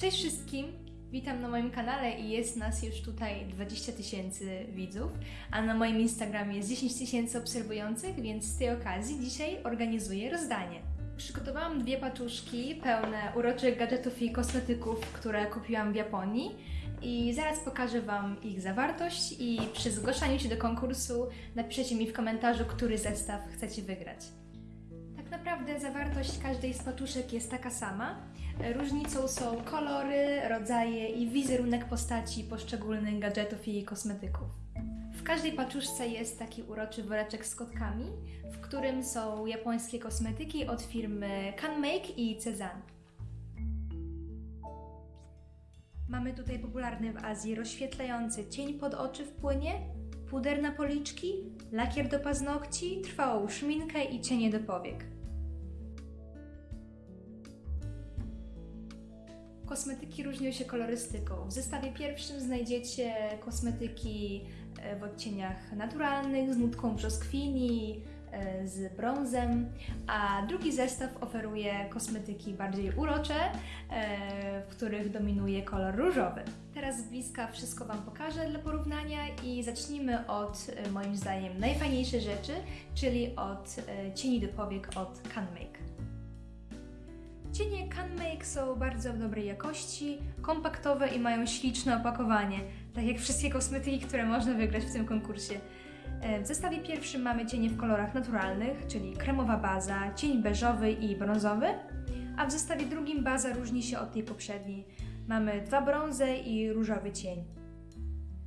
Cześć wszystkim! Witam na moim kanale i jest nas już tutaj 20 tysięcy widzów, a na moim Instagramie jest 10 tysięcy obserwujących, więc z tej okazji dzisiaj organizuję rozdanie. Przygotowałam dwie paczuszki pełne uroczych gadżetów i kosmetyków, które kupiłam w Japonii i zaraz pokażę Wam ich zawartość i przy zgłaszaniu się do konkursu napiszecie mi w komentarzu, który zestaw chcecie wygrać. Naprawdę zawartość każdej z paczuszek jest taka sama. Różnicą są kolory, rodzaje i wizerunek postaci poszczególnych gadżetów i kosmetyków. W każdej paczuszce jest taki uroczy woreczek z kotkami, w którym są japońskie kosmetyki od firmy CanMake i Cezanne. Mamy tutaj popularny w Azji rozświetlający cień pod oczy w płynie, puder na policzki, lakier do paznokci, trwałą szminkę i cienie do powiek. Kosmetyki różnią się kolorystyką. W zestawie pierwszym znajdziecie kosmetyki e, w odcieniach naturalnych, z nutką brzoskwini, e, z brązem, a drugi zestaw oferuje kosmetyki bardziej urocze, e, w których dominuje kolor różowy. Teraz z bliska wszystko Wam pokażę dla porównania i zacznijmy od moim zdaniem najfajniejszej rzeczy, czyli od cieni do powiek od CanMake. Cienie CanMake są bardzo dobrej jakości, kompaktowe i mają śliczne opakowanie, tak jak wszystkie kosmetyki, które można wygrać w tym konkursie. W zestawie pierwszym mamy cienie w kolorach naturalnych, czyli kremowa baza, cień beżowy i brązowy, a w zestawie drugim baza różni się od tej poprzedniej. Mamy dwa brązy i różowy cień.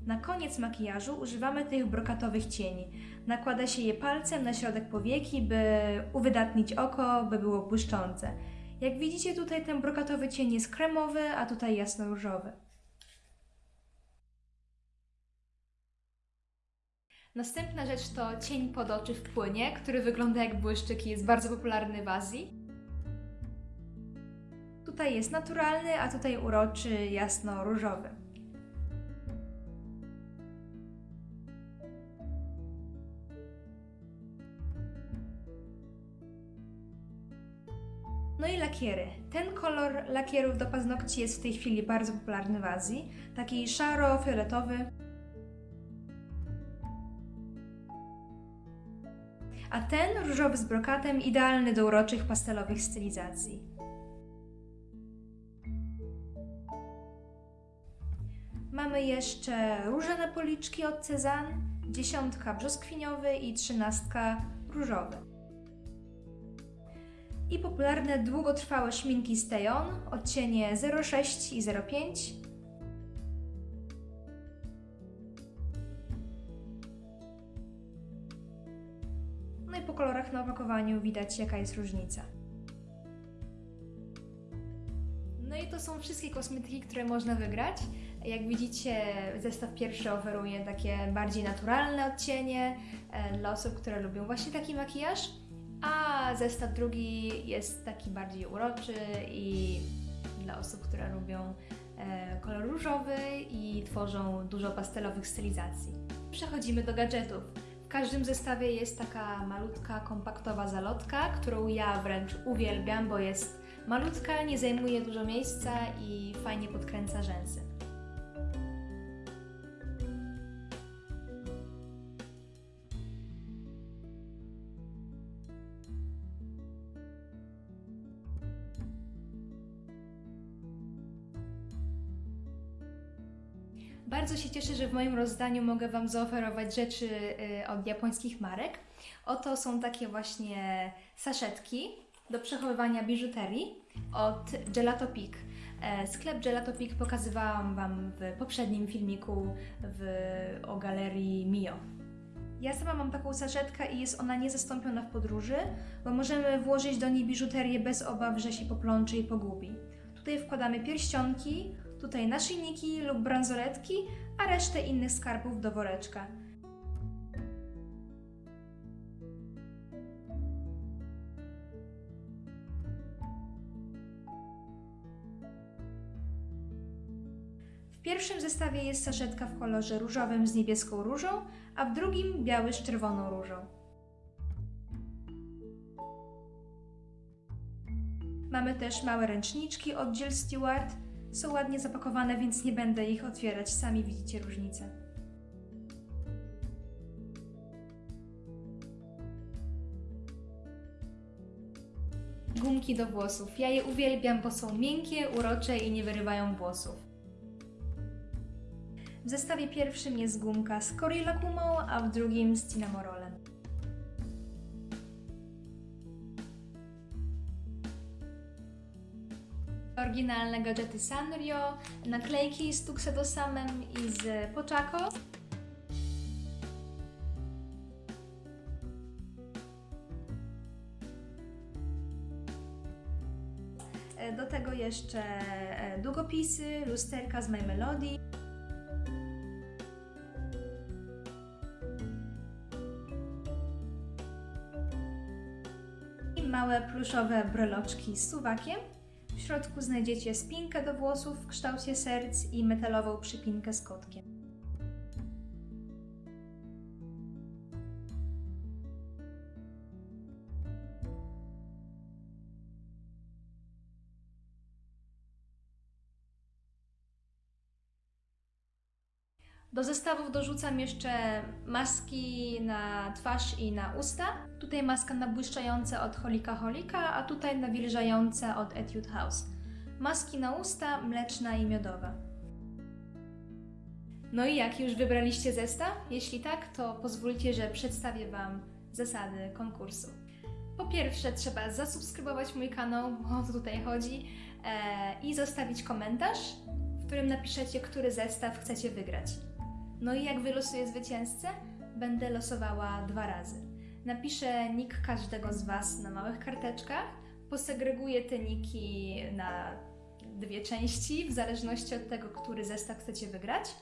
Na koniec makijażu używamy tych brokatowych cieni. Nakłada się je palcem na środek powieki, by uwydatnić oko, by było błyszczące. Jak widzicie tutaj ten brokatowy cień jest kremowy, a tutaj jasno-różowy. Następna rzecz to cień pod oczy w płynie, który wygląda jak błyszczyk i jest bardzo popularny w Azji. Tutaj jest naturalny, a tutaj uroczy jasno-różowy. Lakiery. Ten kolor lakierów do paznokci jest w tej chwili bardzo popularny w Azji. Taki szaro-fioletowy. A ten różowy z brokatem idealny do uroczych pastelowych stylizacji. Mamy jeszcze róże na policzki od Cezanne, dziesiątka brzoskwiniowy i trzynastka różowy i popularne długotrwałe szminki Steon, odcienie 06 i 05. No i po kolorach na opakowaniu widać jaka jest różnica. No i to są wszystkie kosmetyki, które można wygrać. Jak widzicie, zestaw pierwszy oferuje takie bardziej naturalne odcienie e, dla osób, które lubią właśnie taki makijaż a zestaw drugi jest taki bardziej uroczy i dla osób, które lubią e, kolor różowy i tworzą dużo pastelowych stylizacji. Przechodzimy do gadżetów. W każdym zestawie jest taka malutka, kompaktowa zalotka, którą ja wręcz uwielbiam, bo jest malutka, nie zajmuje dużo miejsca i fajnie podkręca rzęsy. Bardzo się cieszę, że w moim rozdaniu mogę Wam zaoferować rzeczy y, od japońskich marek. Oto są takie właśnie saszetki do przechowywania biżuterii od Gelato Peak. E, sklep Gelato Peak pokazywałam Wam w poprzednim filmiku w, o galerii Mio. Ja sama mam taką saszetkę i jest ona niezastąpiona w podróży, bo możemy włożyć do niej biżuterię bez obaw, że się poplączy i pogubi. Tutaj wkładamy pierścionki, tutaj naszyjniki lub bransoletki, a resztę innych skarbów do woreczka. W pierwszym zestawie jest saszetka w kolorze różowym z niebieską różą, a w drugim biały z czerwoną różą. Mamy też małe ręczniczki od Jill Stewart, Są ładnie zapakowane, więc nie będę ich otwierać, sami widzicie różnicę. Gumki do włosów. Ja je uwielbiam, bo są miękkie, urocze i nie wyrywają włosów. W zestawie pierwszym jest gumka z Corilla Kumą, a w drugim z Cinnamorolem. Oryginalne gadżety Sanrio, naklejki z Tuxedosamem i z Pochaco. E, Do tego jeszcze e, długopisy, lusterka z My Melody. Małe pluszowe breloczki z suwakiem. W środku znajdziecie spinkę do włosów w kształcie serc i metalową przypinkę z kotkiem. Do zestawów dorzucam jeszcze maski na twarz i na usta. Tutaj maska na błyszczające od Holika Holika, a tutaj nawilżające od Etude House. Maski na usta, mleczna i miodowa. No i jak, już wybraliście zestaw? Jeśli tak, to pozwólcie, że przedstawię Wam zasady konkursu. Po pierwsze, trzeba zasubskrybować mój kanał, bo o to tutaj chodzi, e, i zostawić komentarz, w którym napiszecie, który zestaw chcecie wygrać. No i jak wylosuję zwycięzcę? Będę losowała dwa razy. Napiszę nick każdego z Was na małych karteczkach, posegreguję te niki na dwie części, w zależności od tego, który zestaw chcecie wygrać.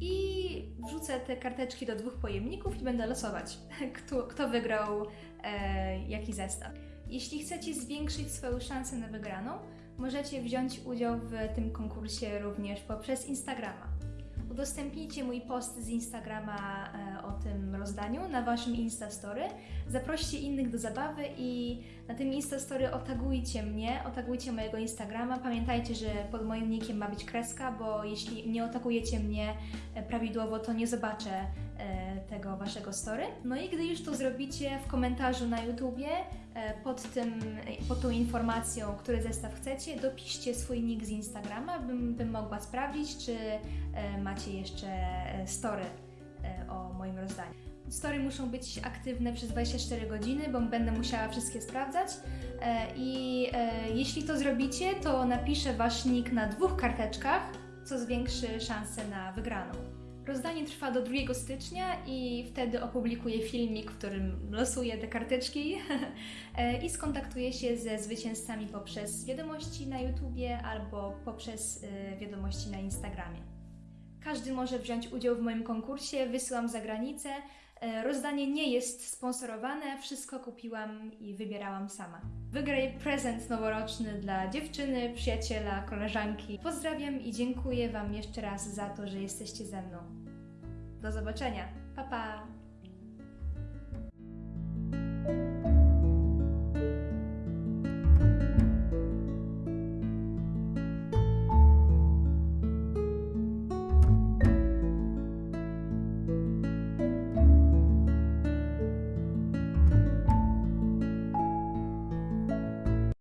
I wrzucę te karteczki do dwóch pojemników i będę losować, kto, kto wygrał e, jaki zestaw. Jeśli chcecie zwiększyć swoją szansę na wygraną, możecie wziąć udział w tym konkursie również poprzez Instagrama. Udostępnijcie mój post z Instagrama e, o tym rozdaniu na waszym Instastory. Zaproście innych do zabawy i na tym Instastory otagujcie mnie, otagujcie mojego Instagrama. Pamiętajcie, że pod moim nickiem ma być kreska, bo jeśli nie otagujecie mnie e, prawidłowo, to nie zobaczę tego waszego story. No i gdy już to zrobicie w komentarzu na YouTubie e, pod, tym, pod tą informacją, który zestaw chcecie, dopiszcie swój nick z Instagrama, bym, bym mogła sprawdzić, czy e, macie jeszcze e, story e, o moim rozdaniu. Story muszą być aktywne przez 24 godziny, bo będę musiała wszystkie sprawdzać. E, I e, jeśli to zrobicie, to napiszę wasz nick na dwóch karteczkach, co zwiększy szanse na wygraną. Rozdanie trwa do 2 stycznia i wtedy opublikuję filmik, w którym losuję te karteczki e, i skontaktuję się ze zwycięzcami poprzez wiadomości na YouTubie albo poprzez e, wiadomości na Instagramie. Każdy może wziąć udział w moim konkursie, wysyłam za granicę. E, Rozdanie nie jest sponsorowane, wszystko kupiłam i wybierałam sama. Wygraj prezent noworoczny dla dziewczyny, przyjaciela, koleżanki. Pozdrawiam i dziękuję Wam jeszcze raz za to, że jesteście ze mną. Do zobaczenia. Pa pa!